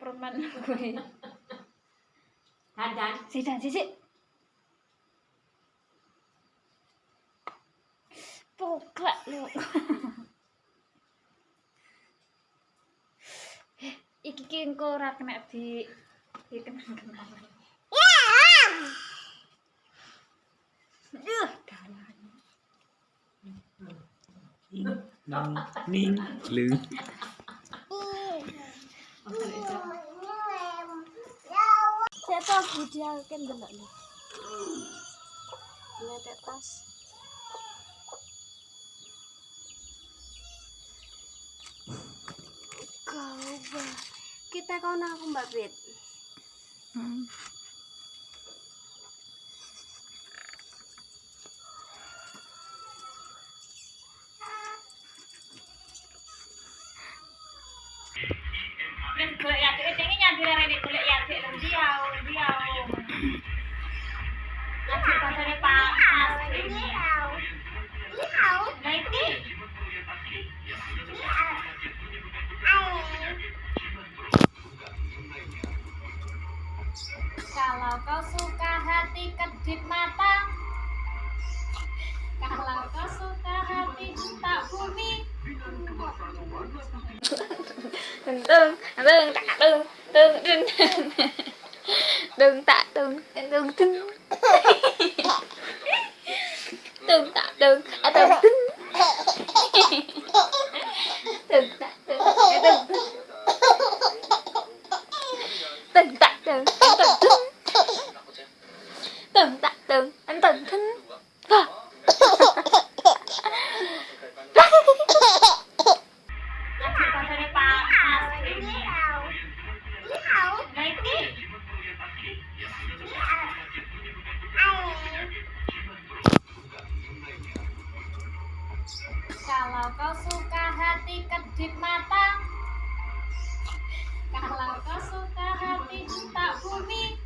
permen kuwi. Dan dan. Si dan sisi. Poklek lu. Iki ki engko ora kena di di kenang-kenangan. Duh, dalan. nang ning lư video kan delok lho. Letek tas. Kau. Kita kau aku Mbak Bet. Hmm. đương, đương, tạ đương, đương, đương, đương, tạ tương đương tương đương tạ đương, à đương tương đương tạ đương đương tương đương tạ tương đương tương đương tạ đương, anh tương thính kau suka hati kedip mata? Kalau kau suka hati tak bumi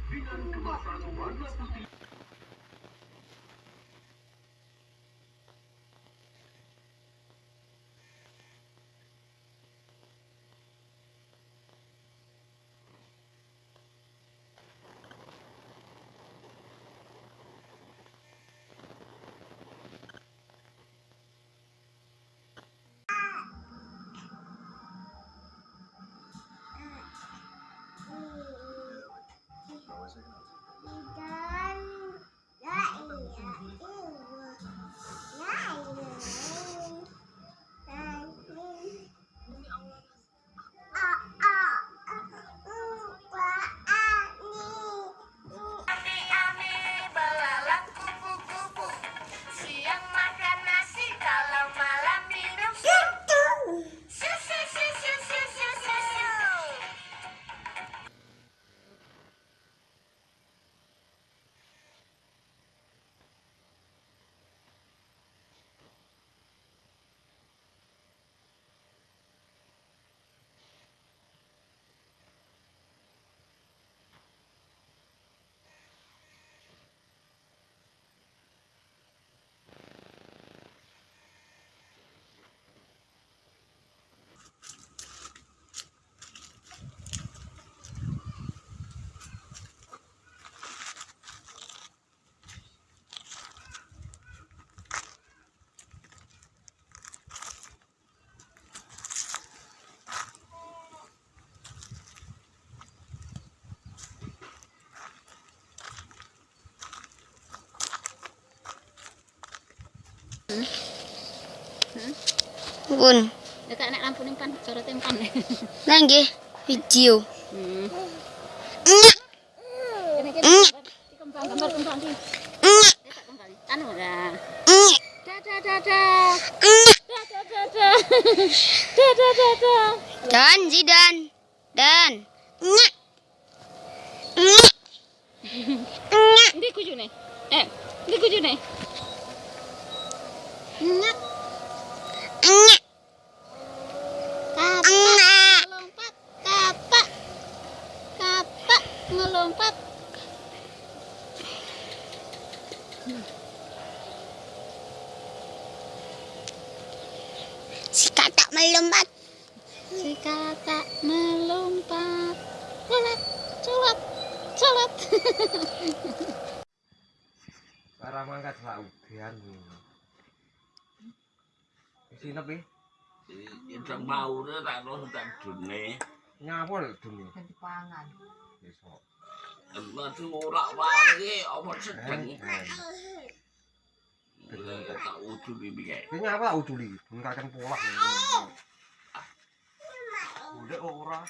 Pun. Dekat nek lampu ning pan, sorot empan. Lah nggih video. Hmm. Kembang gambar kembang dah. Dan Zidan. Dan. Ndi kujune? Eh, ndi kujune? Nyek. Nyek. Kapak Nyek. ngelompat. Kapak. Kapak ngelompat. Si kakak melompat. Si kakak melompat. Sholat. Sholat. Sholat. Cara mangkat lah udian. Sini tapi Itu mau nih tak nol tak dunia. nyapa lho dunia. Ganti pangan. Besok. Emang tuh ora wangi, apa sedeng. Tak utuh di biaya. Ini nyapa lah uduli. Ngkakan pola. Udah ora.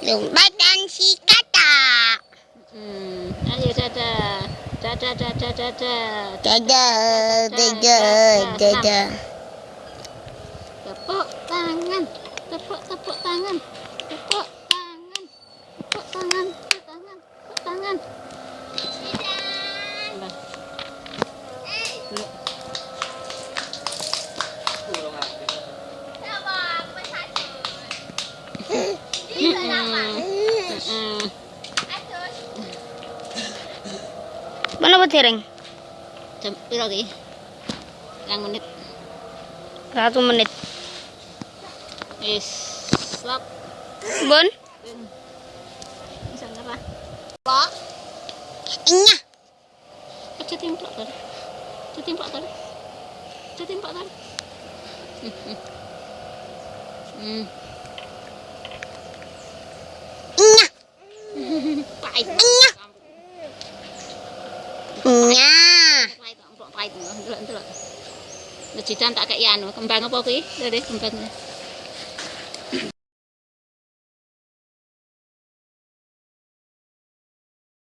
Lompatan si kata. Hmm. Ayo dadah. Dadah dadah dadah. Dadah, dadah, dadah. Tepuk tepuk tangan. Tepuk tangan. Tepuk tangan. Tepuk tangan. Tepuk tangan. Mana betiring? Jam piro ki? Yang menit. Satu menit. Wis. Stop. Bun? Bisa apa? Inya. Aja timplak tadi. Aja timplak tadi. Aja timplak tadi. Hmm. Inya. Pahit. Inya. Inya. Pahit, pahit. Delok, delok. Lejidan tak kayak anu, kembang apa kuwi? Lho, kembang.